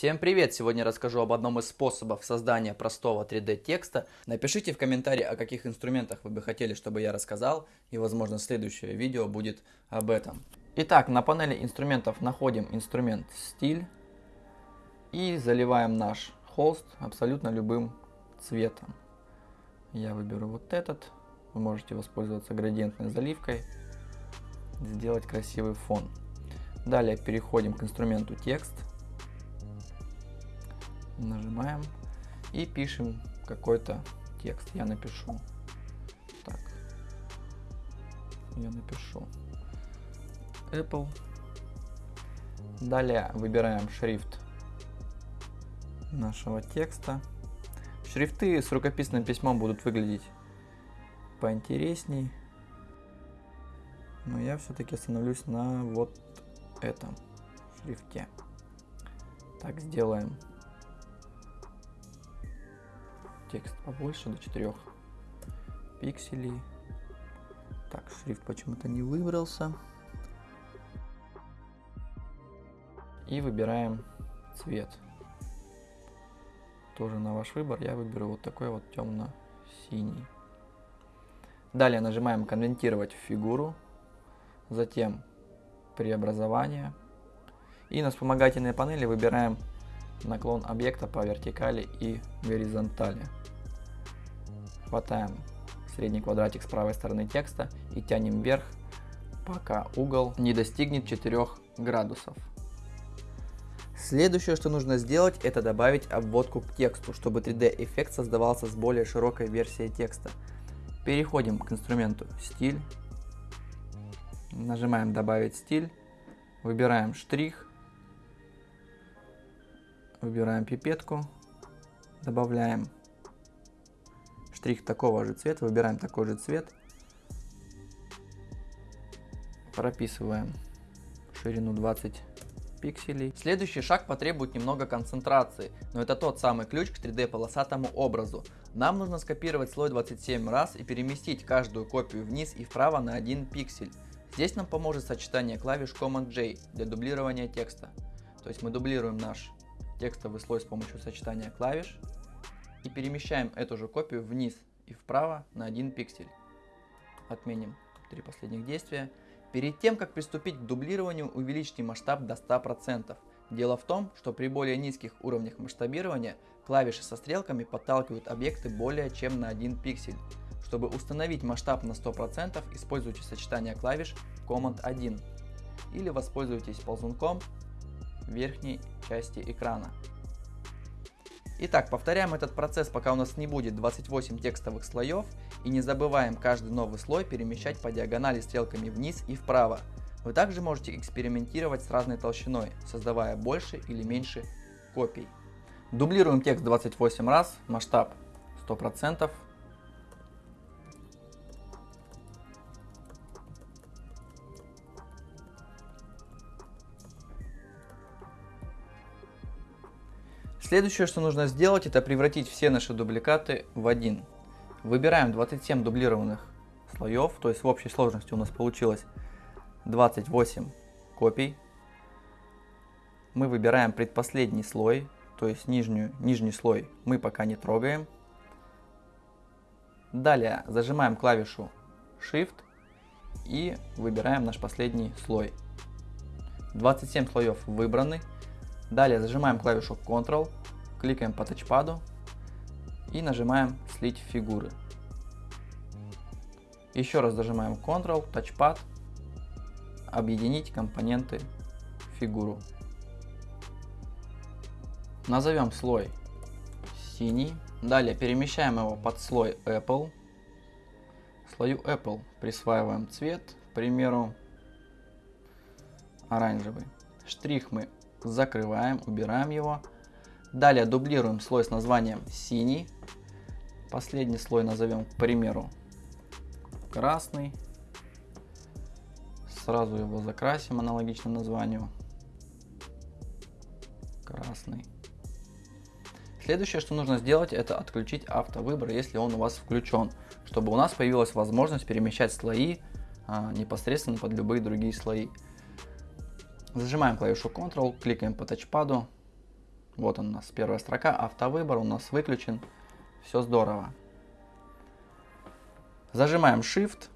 Всем привет! Сегодня расскажу об одном из способов создания простого 3D текста. Напишите в комментарии, о каких инструментах вы бы хотели, чтобы я рассказал, и возможно следующее видео будет об этом. Итак, на панели инструментов находим инструмент стиль и заливаем наш холст абсолютно любым цветом. Я выберу вот этот, вы можете воспользоваться градиентной заливкой, сделать красивый фон. Далее переходим к инструменту текст нажимаем и пишем какой-то текст. Я напишу. Так. Я напишу. Apple. Далее выбираем шрифт нашего текста. Шрифты с рукописным письмом будут выглядеть поинтересней. Но я все-таки остановлюсь на вот этом шрифте. Так, сделаем текст побольше, до 4 пикселей. Так, шрифт почему-то не выбрался. И выбираем цвет. Тоже на ваш выбор. Я выберу вот такой вот темно-синий. Далее нажимаем конвертировать в фигуру. Затем преобразование. И на вспомогательной панели выбираем наклон объекта по вертикали и горизонтали. Хватаем средний квадратик с правой стороны текста и тянем вверх, пока угол не достигнет 4 градусов. Следующее, что нужно сделать, это добавить обводку к тексту, чтобы 3D эффект создавался с более широкой версией текста. Переходим к инструменту стиль, нажимаем добавить стиль, выбираем штрих, Выбираем пипетку, добавляем штрих такого же цвета, выбираем такой же цвет, прописываем ширину 20 пикселей. Следующий шаг потребует немного концентрации, но это тот самый ключ к 3D полосатому образу. Нам нужно скопировать слой 27 раз и переместить каждую копию вниз и вправо на 1 пиксель. Здесь нам поможет сочетание клавиш Command-J для дублирования текста. То есть мы дублируем наш текстовый слой с помощью сочетания клавиш и перемещаем эту же копию вниз и вправо на 1 пиксель. Отменим три последних действия. Перед тем, как приступить к дублированию, увеличьте масштаб до 100%. Дело в том, что при более низких уровнях масштабирования клавиши со стрелками подталкивают объекты более чем на 1 пиксель. Чтобы установить масштаб на 100%, используйте сочетание клавиш Command 1 или воспользуйтесь ползунком верхней части экрана. Итак, повторяем этот процесс, пока у нас не будет 28 текстовых слоев, и не забываем каждый новый слой перемещать по диагонали стрелками вниз и вправо. Вы также можете экспериментировать с разной толщиной, создавая больше или меньше копий. Дублируем текст 28 раз, масштаб 100%, Следующее, что нужно сделать, это превратить все наши дубликаты в один. Выбираем 27 дублированных слоев, то есть в общей сложности у нас получилось 28 копий. Мы выбираем предпоследний слой, то есть нижнюю, нижний слой мы пока не трогаем. Далее зажимаем клавишу Shift и выбираем наш последний слой. 27 слоев выбраны. Далее зажимаем клавишу Ctrl, кликаем по тачпаду и нажимаем слить фигуры. Еще раз зажимаем Ctrl, тачпад, объединить компоненты фигуру. Назовем слой синий. Далее перемещаем его под слой Apple. Слою Apple присваиваем цвет, к примеру, оранжевый. Штрих мы закрываем, убираем его. Далее дублируем слой с названием синий. Последний слой назовем, к примеру, красный. Сразу его закрасим аналогично названию. Красный. Следующее, что нужно сделать, это отключить автовыбор, если он у вас включен, чтобы у нас появилась возможность перемещать слои а, непосредственно под любые другие слои. Зажимаем клавишу Ctrl, кликаем по тачпаду, Вот он у нас, первая строка, автовыбор у нас выключен. Все здорово. Зажимаем Shift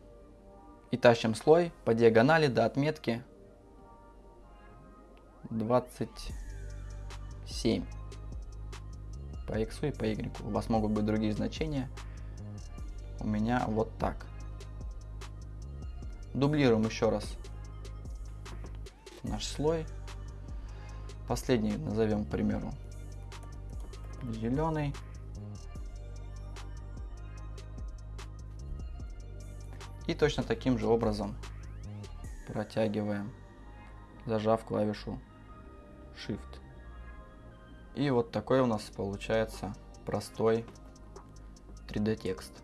и тащим слой по диагонали до отметки 27 по x и по y. У вас могут быть другие значения. У меня вот так. Дублируем еще раз наш слой. Последний назовем, к примеру, зеленый. И точно таким же образом протягиваем, зажав клавишу Shift. И вот такой у нас получается простой 3D текст.